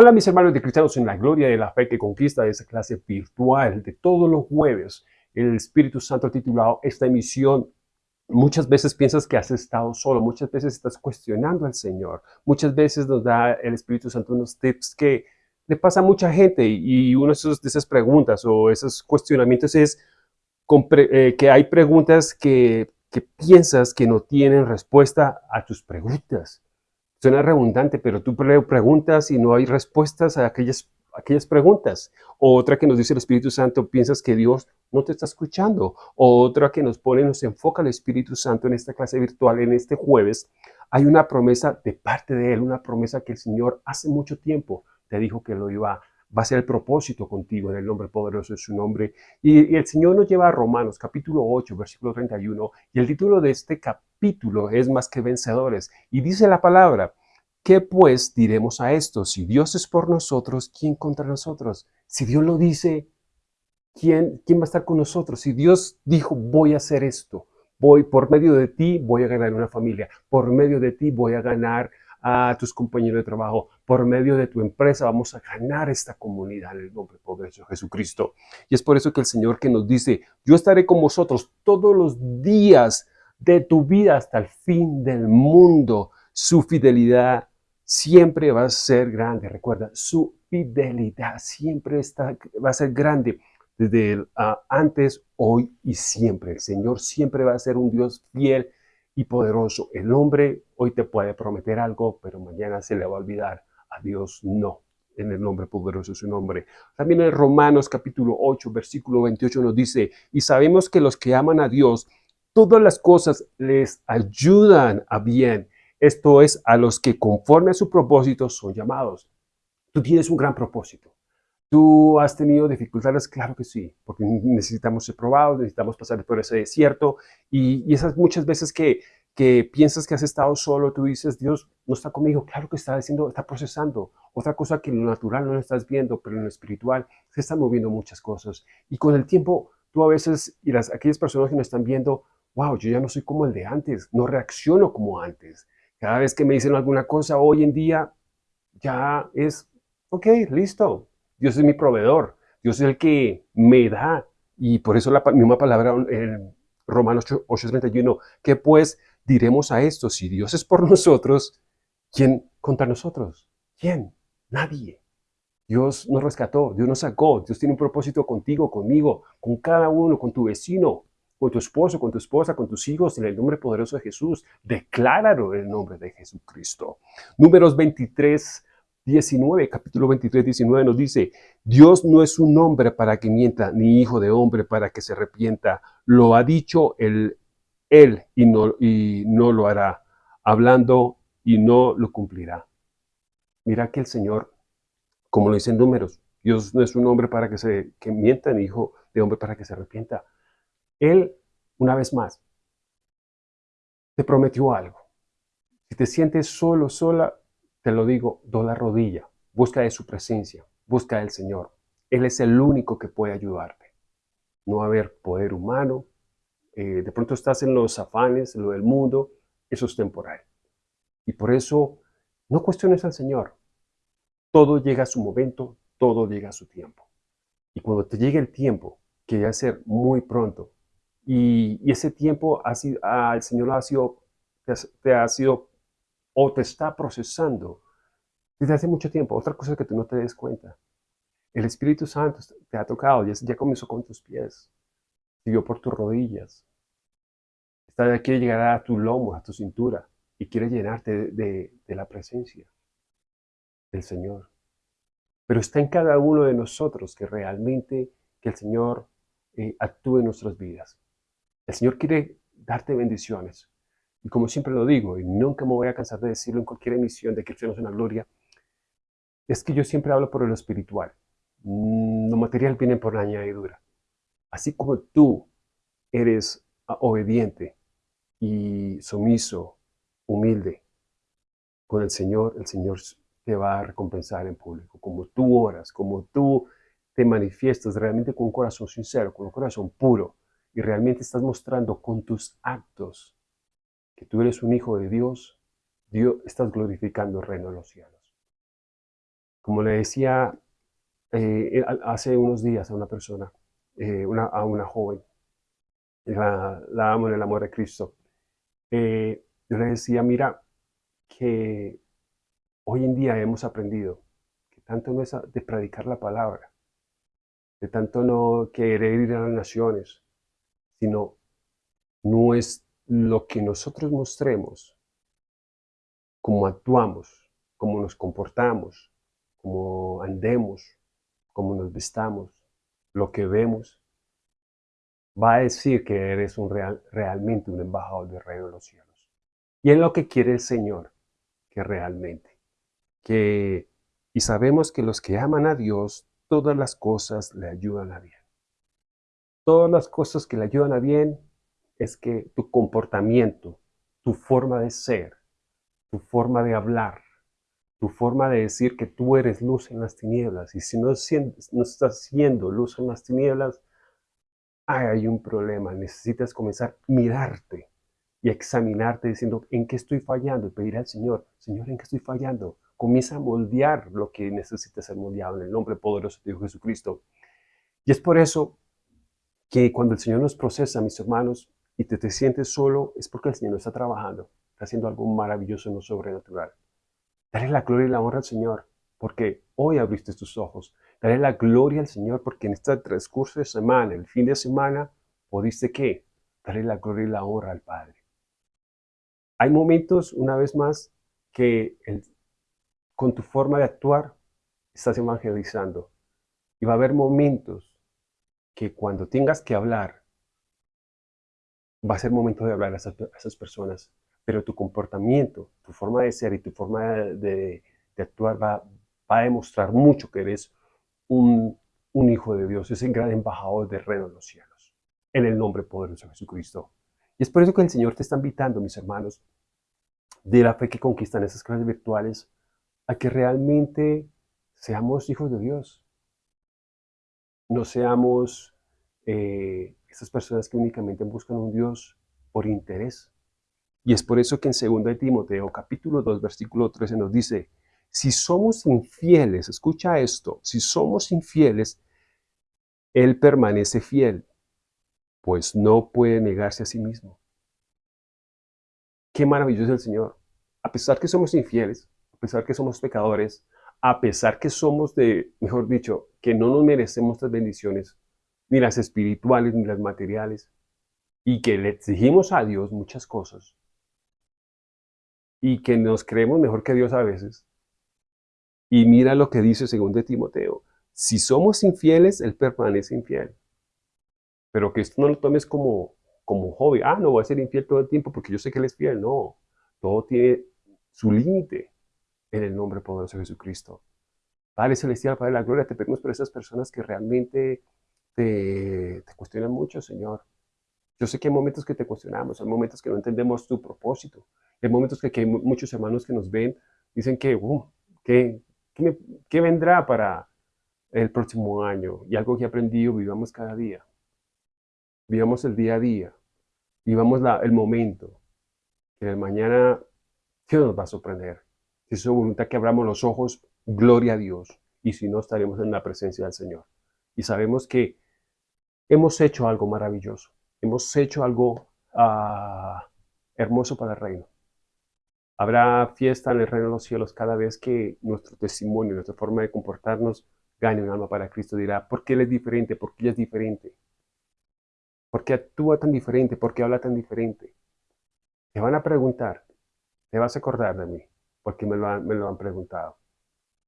Hola mis hermanos de cristianos en la gloria de la fe que conquista esa clase virtual de todos los jueves. El Espíritu Santo ha titulado esta emisión Muchas veces piensas que has estado solo, muchas veces estás cuestionando al Señor, muchas veces nos da el Espíritu Santo unos tips que le pasa a mucha gente y una de esas preguntas o esos cuestionamientos es eh, que hay preguntas que piensas que no tienen respuesta a tus preguntas. Suena redundante, pero tú preguntas y no hay respuestas a aquellas, aquellas preguntas. O otra que nos dice el Espíritu Santo, piensas que Dios no te está escuchando. O otra que nos pone, nos enfoca el Espíritu Santo en esta clase virtual, en este jueves. Hay una promesa de parte de Él, una promesa que el Señor hace mucho tiempo te dijo que lo iba va a ser el propósito contigo en el nombre poderoso de su nombre. Y, el Señor nos lleva a Romanos capítulo 8, versículo 31, y el título de este capítulo es Más que vencedores. Y dice la palabra, ¿qué pues diremos a esto? Si Dios es por nosotros, ¿quién contra nosotros? Si Dios lo dice, ¿quién, quién va a estar con nosotros? Si Dios dijo, voy a hacer esto, voy por medio de ti, voy a ganar una familia, por medio de ti voy a ganar a tus compañeros de trabajo. Por medio de tu empresa vamos a ganar esta comunidad en el nombre poderoso de Jesucristo. Y es por eso que el Señor que nos dice, yo estaré con vosotros todos los días de tu vida hasta el fin del mundo. Su fidelidad siempre va a ser grande. Recuerda, su fidelidad siempre está, va a ser grande desde ah, antes, hoy y siempre. El Señor siempre va a ser un Dios fiel y poderoso. El hombre hoy te puede prometer algo, pero mañana se le va a olvidar. A Dios no. En el nombre poderoso de su nombre. También en Romanos capítulo 8, versículo 28 nos dice, y sabemos que los que aman a Dios, todas las cosas les ayudan a bien. Esto es, a los que conforme a su propósito son llamados. Tú tienes un gran propósito. ¿Tú has tenido dificultades? Claro que sí, porque necesitamos ser probados, necesitamos pasar por ese desierto y, esas muchas veces que piensas que has estado solo, tú dices, Dios no está conmigo. Claro que está haciendo, está procesando. Otra cosa que en lo natural no lo estás viendo, pero en lo espiritual se están moviendo muchas cosas. Y con el tiempo, tú a veces, y las, aquellas personas que me están viendo, wow, yo ya no soy como el de antes, no reacciono como antes. Cada vez que me dicen alguna cosa, hoy en día ya es, ok, listo. Dios es mi proveedor. Dios es el que me da. Y por eso la misma palabra en Romanos 8:31, que pues diremos a esto, si Dios es por nosotros, ¿quién contra nosotros? ¿Quién? Nadie. Dios nos rescató, Dios nos sacó, Dios tiene un propósito contigo, conmigo, con cada uno, con tu vecino, con tu esposo, con tu esposa, con tus hijos, en el nombre poderoso de Jesús. Decláralo en el nombre de Jesucristo. Números 23, 19, capítulo 23, 19 nos dice, Dios no es un hombre para que mienta, ni hijo de hombre para que se arrepienta. Lo ha dicho el él y no, y no lo hará, hablando y no lo cumplirá. Mira que el Señor, como lo dicen números, Dios no es un hombre para que se que mienta, ni hijo de hombre para que se arrepienta. Él, una vez más, te prometió algo. Si te sientes solo, sola, te lo digo, do la rodilla, busca de su presencia, busca del Señor. Él es el único que puede ayudarte. No va a haber poder humano, eh, de pronto estás en los afanes, lo del mundo, eso es temporal. Y por eso no cuestiones al Señor. Todo llega a su momento, todo llega a su tiempo. Y cuando te llegue el tiempo, que va a ser muy pronto, y, ese tiempo ha sido, el Señor ha sido, te, ha sido o te está procesando desde hace mucho tiempo. Otra cosa que tú no te des cuenta. El Espíritu Santo te ha tocado, ya, comenzó con tus pies, siguió por tus rodillas, Esta quiere llegar a tu lomo, a tu cintura, y quiere llenarte de, la presencia del Señor. Pero está en cada uno de nosotros que realmente que el Señor eh, actúe en nuestras vidas. El Señor quiere darte bendiciones. Y como siempre lo digo, y nunca me voy a cansar de decirlo en cualquier emisión de Cristianos en la Gloria, es que yo siempre hablo por lo espiritual. Mm, lo material viene por la añadidura. Así como tú eres obediente y sumiso, humilde con el Señor, el Señor te va a recompensar en público. Como tú oras, como tú te manifiestas realmente con un corazón sincero, con un corazón puro, y realmente estás mostrando con tus actos que tú eres un hijo de Dios, Dios estás glorificando el reino de los cielos. como le decía eh, hace unos días a una persona, eh, a una joven, la, amo en el amor de Cristo, eh, yo le decía, mira, que hoy en día hemos aprendido que tanto no es de predicar la palabra, de tanto no querer ir a las naciones, sino no es lo que nosotros mostremos, cómo actuamos, cómo nos comportamos, cómo andemos, cómo nos vestamos, lo que vemos, va a decir que eres un real, realmente un embajador del reino de los cielos. Y es lo que quiere el Señor, que realmente, que, y sabemos que los que aman a Dios, todas las cosas le ayudan a bien. Todas las cosas que le ayudan a bien es que tu comportamiento, tu forma de ser, tu forma de hablar, tu forma de decir que tú eres luz en las tinieblas. Y si no, estás siendo luz en las tinieblas, hay un problema. Necesitas comenzar a mirarte y examinarte diciendo, ¿en qué estoy fallando? Y pedir al Señor, Señor, ¿en qué estoy fallando? Comienza a moldear lo que necesita ser moldeado en el nombre poderoso de Jesucristo. Y es por eso que cuando el Señor nos procesa, mis hermanos, y te, te sientes solo, es porque el Señor está trabajando, está haciendo algo maravilloso en lo sobrenatural. Dale la gloria y la honra al Señor, porque hoy abriste tus ojos. Dale la gloria al Señor, porque en este transcurso de semana, el fin de semana, pudiste qué? Dale la gloria y la honra al Padre. Hay momentos, una vez más, que con tu forma de actuar estás evangelizando. Y va a haber momentos que cuando tengas que hablar, va a ser momento de hablar a esas, personas, pero tu comportamiento, tu forma de ser y tu forma de, actuar va, a demostrar mucho que eres un, un hijo de Dios, es el gran embajador del reino de los cielos, en el nombre poderoso de Jesucristo. Y es por eso que el Señor te está invitando, mis hermanos, de la fe que conquistan esas clases virtuales, a que realmente seamos hijos de Dios. No seamos eh, esas personas que únicamente buscan un Dios por interés. Y es por eso que en 2 Timoteo capítulo 2 versículo 13 nos dice, si somos infieles, escucha esto, si somos infieles, Él permanece fiel, pues no puede negarse a sí mismo. Qué maravilloso es el Señor. A pesar que somos infieles, a pesar que somos pecadores, a pesar que somos de, mejor dicho, que no nos merecemos las bendiciones, ni las espirituales ni las materiales, y que le exigimos a Dios muchas cosas, y que nos creemos mejor que Dios a veces. Y mira lo que dice según de Timoteo, si somos infieles, Él permanece infiel. Pero que esto no lo tomes como, como hobby. Ah, no voy a ser infiel todo el tiempo porque yo sé que Él es fiel. No, todo tiene su límite en el nombre poderoso de Jesucristo. Padre Celestial, Padre de la Gloria, te pedimos por esas personas que realmente te, te cuestionan mucho, Señor. Yo sé que hay momentos que te cuestionamos, hay momentos que no entendemos tu propósito, hay momentos que, hay muchos hermanos que nos ven dicen que, uh, ¿qué, qué vendrá para el próximo año? Y algo que he aprendido, vivamos cada día. Vivamos el día a día. Vivamos la, el momento. Que el mañana, Dios nos va a sorprender? Si es su voluntad que abramos los ojos, gloria a Dios. Y si no, estaremos en la presencia del Señor. Y sabemos que hemos hecho algo maravilloso hemos hecho algo ah, hermoso para el reino. Habrá fiesta en el reino de los cielos cada vez que nuestro testimonio, nuestra forma de comportarnos gane un alma para Cristo. Dirá, ¿por qué Él es diferente? ¿Por qué es diferente? ¿Por qué actúa tan diferente? ¿Por qué habla tan diferente? Te van a preguntar, te vas a acordar de mí, porque me lo han, me lo han preguntado.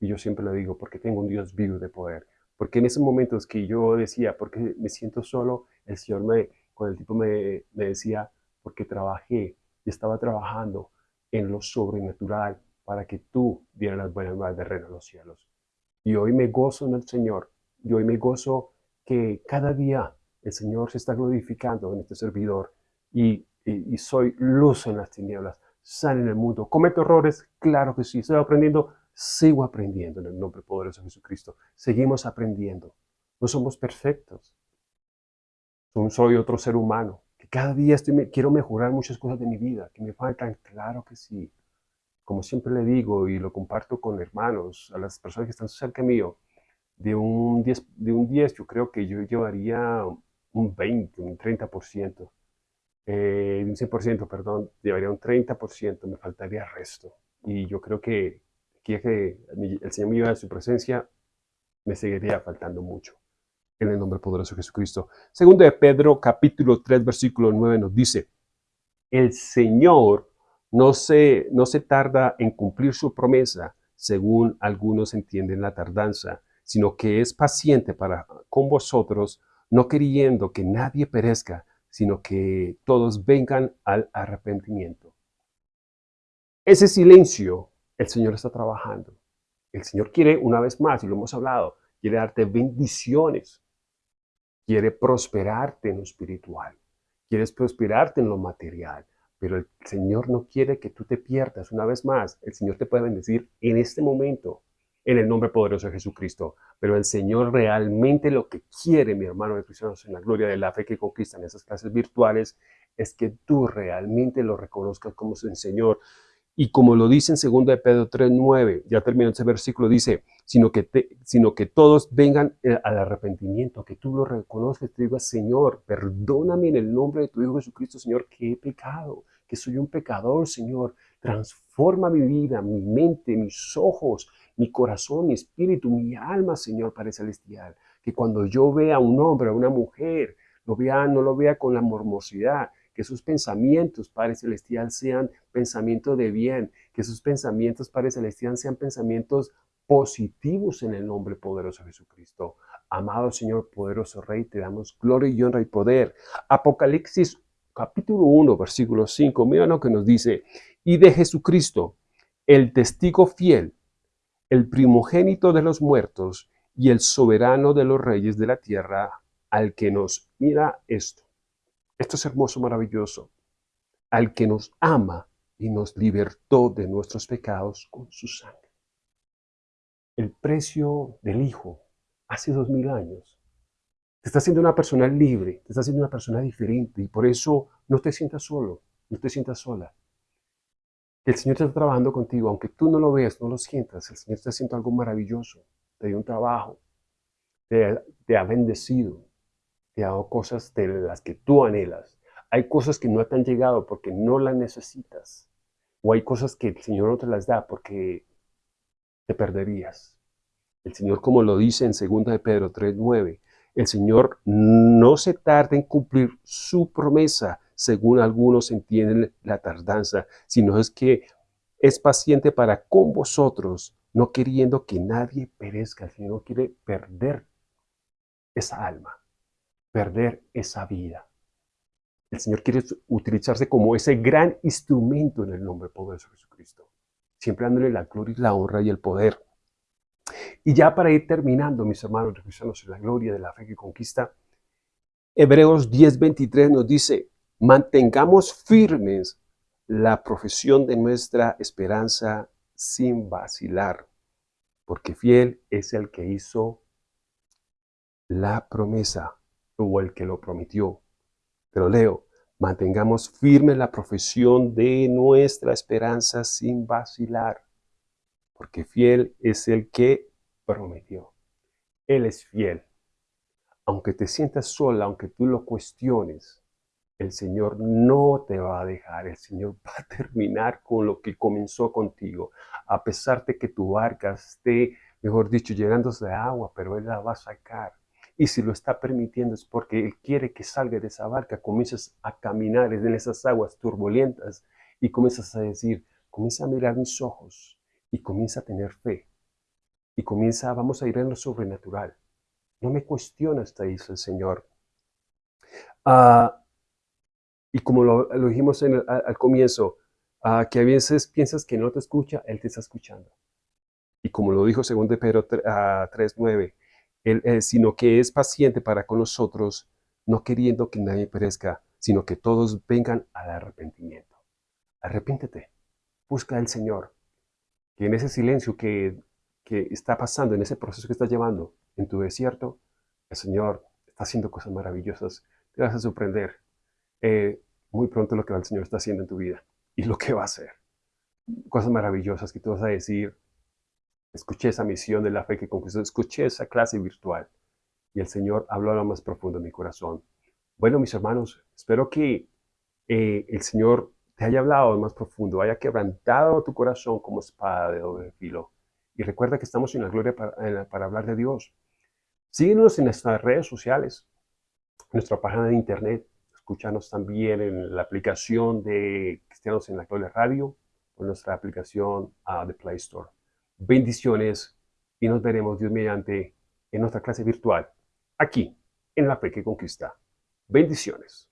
Y yo siempre lo digo, porque tengo un Dios vivo de poder. Porque en esos momentos que yo decía, porque me siento solo, el Señor me, cuando el tipo me, decía, porque trabajé y estaba trabajando en lo sobrenatural para que tú dieras las buenas nuevas de reino a los cielos. Y hoy me gozo en el Señor, y hoy me gozo que cada día el Señor se está glorificando en este servidor y, y, soy luz en las tinieblas, sal en el mundo. ¿Cometo errores? Claro que sí. ¿Estoy aprendiendo? Sigo aprendiendo en el nombre poderoso de Jesucristo. Seguimos aprendiendo. No somos perfectos soy otro ser humano, que cada día estoy, quiero mejorar muchas cosas de mi vida, que me faltan, claro que sí. como siempre le digo y lo comparto con hermanos, a las personas que están cerca mío, de un 10, de un 10 yo creo que yo llevaría un 20, un 30%, eh, un 100%, perdón, llevaría un 30%, me faltaría resto. Y yo creo que que el Señor me lleva a su presencia, me seguiría faltando mucho. En el nombre poderoso de Jesucristo. Segundo de Pedro, capítulo 3, versículo 9, nos dice, el Señor no se, no se tarda en cumplir su promesa, según algunos entienden la tardanza, sino que es paciente para con vosotros, no queriendo que nadie perezca, sino que todos vengan al arrepentimiento. Ese silencio, el Señor está trabajando. El Señor quiere, una vez más, y lo hemos hablado, quiere darte bendiciones, quiere prosperarte en lo espiritual, quiere prosperarte en lo material, pero el Señor no quiere que tú te pierdas. Una vez más, el Señor te puede bendecir en este momento, en el nombre poderoso de Jesucristo. Pero el Señor realmente lo que quiere, mi hermano de cristianos, en la gloria de la fe que conquistan esas clases virtuales, es que tú realmente lo reconozcas como su Señor. Y como lo dice en 2 de Pedro 3.9, ya terminó ese versículo, dice, sino que, sino que todos vengan eh, al arrepentimiento, que tú lo reconozcas, te digas, Señor, perdóname en el nombre de tu Hijo Jesucristo, Señor, que he pecado, que soy un pecador, Señor. Transforma mi vida, mi mente, mis ojos, mi corazón, mi espíritu, mi alma, Señor Padre Celestial. Que cuando yo vea a un hombre, a una mujer, lo vea, no lo vea con la mormosidad, que sus pensamientos, Padre Celestial, sean pensamientos de bien, que sus pensamientos, Padre Celestial, sean pensamientos positivos en el nombre poderoso de Jesucristo. Amado Señor, poderoso Rey, te damos gloria y honra y poder. Apocalipsis capítulo 1, versículo 5, mira lo que nos dice, y de Jesucristo, el testigo fiel, el primogénito de los muertos y el soberano de los reyes de la tierra, al que nos, mira esto, esto es hermoso, maravilloso, al que nos ama y nos libertó de nuestros pecados con su sangre. El precio del Hijo hace dos mil años te está haciendo una persona libre, te está haciendo una persona diferente y por eso no te sientas solo, no te sientas sola. El Señor está trabajando contigo, aunque tú no lo veas, no lo sientas, el Señor está haciendo algo maravilloso, te dio un trabajo, te, te ha bendecido, te cosas de las que tú anhelas. Hay cosas que no te han llegado porque no las necesitas. O hay cosas que el Señor no te las da porque te perderías. El Señor, como lo dice en 2 de Pedro 3.9, el Señor no se tarda en cumplir su promesa, según algunos entienden la tardanza, sino es que es paciente para con vosotros, no queriendo que nadie perezca. El Señor quiere perder esa alma, perder esa vida. El Señor quiere utilizarse como ese gran instrumento en el nombre poderoso de Jesucristo, siempre dándole la gloria la honra y el poder. Y ya para ir terminando, mis hermanos cristianos en la gloria de la fe que conquista, Hebreos 10:23 nos dice, mantengamos firmes la profesión de nuestra esperanza sin vacilar, porque fiel es el que hizo la promesa o el que lo prometió. Pero leo, mantengamos firme la profesión de nuestra esperanza sin vacilar, porque fiel es el que prometió. Él es fiel. Aunque te sientas sola, aunque tú lo cuestiones, el Señor no te va a dejar. El Señor va a terminar con lo que comenzó contigo. A pesar de que tu barca esté, mejor dicho, llenándose de agua, pero Él la va a sacar. Y si lo está permitiendo es porque Él quiere que salga de esa barca, comiences a caminar en esas aguas turbulentas y comienzas a decir, comienza a mirar mis ojos y comienza a tener fe y comienza, vamos a ir en lo sobrenatural. No me cuestionas, te dice el Señor. Ah, y como lo, dijimos al, comienzo, ah, que a veces piensas que no te escucha, Él te está escuchando. Y como lo dijo según de Pedro 3.9, uh, sino que es paciente para con nosotros, no queriendo que nadie perezca, sino que todos vengan al arrepentimiento. Arrepíntete, busca al Señor, que en ese silencio que que está pasando en ese proceso que estás llevando en tu desierto, el Señor está haciendo cosas maravillosas. Te vas a sorprender eh, muy pronto lo que el Señor está haciendo en tu vida y lo que va a hacer. cosas maravillosas que tú vas a decir, escuché esa misión de la fe que conquistó, escuché esa clase virtual y el Señor habló a lo más profundo de mi corazón. Bueno, mis hermanos, espero que eh, el Señor te haya hablado lo más profundo, haya quebrantado tu corazón como espada de doble filo. Y recuerda que estamos en la gloria para, hablar de Dios. Síguenos en nuestras redes sociales, nuestra página de internet. Escúchanos también en la aplicación de Cristianos en la Gloria Radio o nuestra aplicación uh, de Play Store. Bendiciones y nos veremos Dios mediante en nuestra clase virtual aquí en La Fe que Conquista. Bendiciones.